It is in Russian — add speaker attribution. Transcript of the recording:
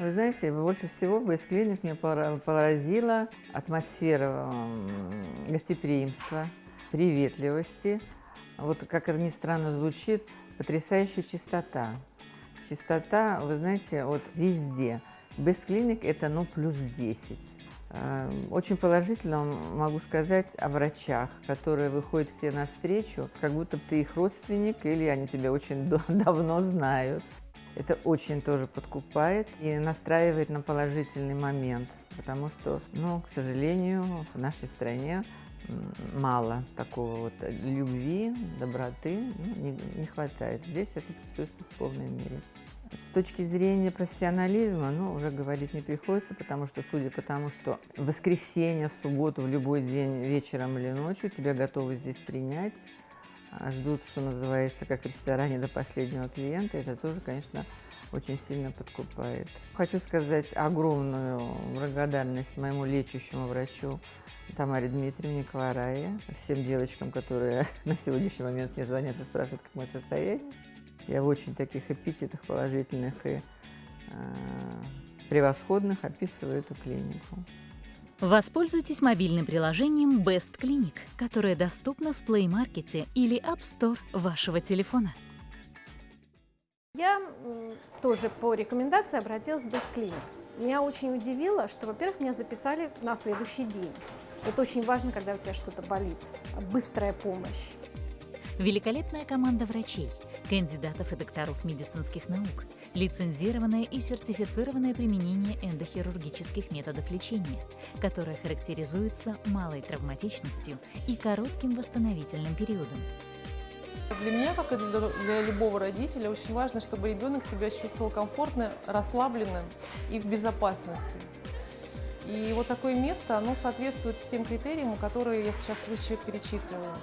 Speaker 1: Вы знаете, больше всего в Бейсклиник меня поразила атмосфера гостеприимства, приветливости. Вот как это ни странно звучит, потрясающая чистота. Чистота, вы знаете, вот везде. Бейсклиник это ну плюс 10. Эм, очень положительно могу сказать о врачах, которые выходят к тебе навстречу, как будто ты их родственник или они тебя очень давно знают. Это очень тоже подкупает и настраивает на положительный момент, потому что, ну, к сожалению, в нашей стране мало такого вот любви, доброты, ну, не, не хватает. Здесь это присутствует в полной мере. С точки зрения профессионализма, ну, уже говорить не приходится, потому что, судя по тому, что в воскресенье, в субботу, в любой день, вечером или ночью тебя готовы здесь принять, ждут, что называется, как в ресторане до последнего клиента, это тоже, конечно, очень сильно подкупает. Хочу сказать огромную благодарность моему лечащему врачу Тамаре Дмитриевне Кларае, всем девочкам, которые на сегодняшний момент мне звонят и спрашивают, как мое состояние. Я в очень таких эпитетах положительных и э, превосходных описываю эту клинику.
Speaker 2: Воспользуйтесь мобильным приложением Best Clinic, которое доступно в Play Market или App Store вашего телефона.
Speaker 3: Я тоже по рекомендации обратилась в Best Clinic. Меня очень удивило, что, во-первых, меня записали на следующий день. Это очень важно, когда у тебя что-то болит. Быстрая помощь.
Speaker 2: Великолепная команда врачей, кандидатов и докторов медицинских наук, лицензированное и сертифицированное применение эндохирургических методов лечения, которое характеризуется малой травматичностью и коротким восстановительным периодом.
Speaker 4: Для меня, как и для любого родителя, очень важно, чтобы ребенок себя чувствовал комфортно, расслабленно и в безопасности. И вот такое место, оно соответствует всем критериям, которые я сейчас выше перечислила.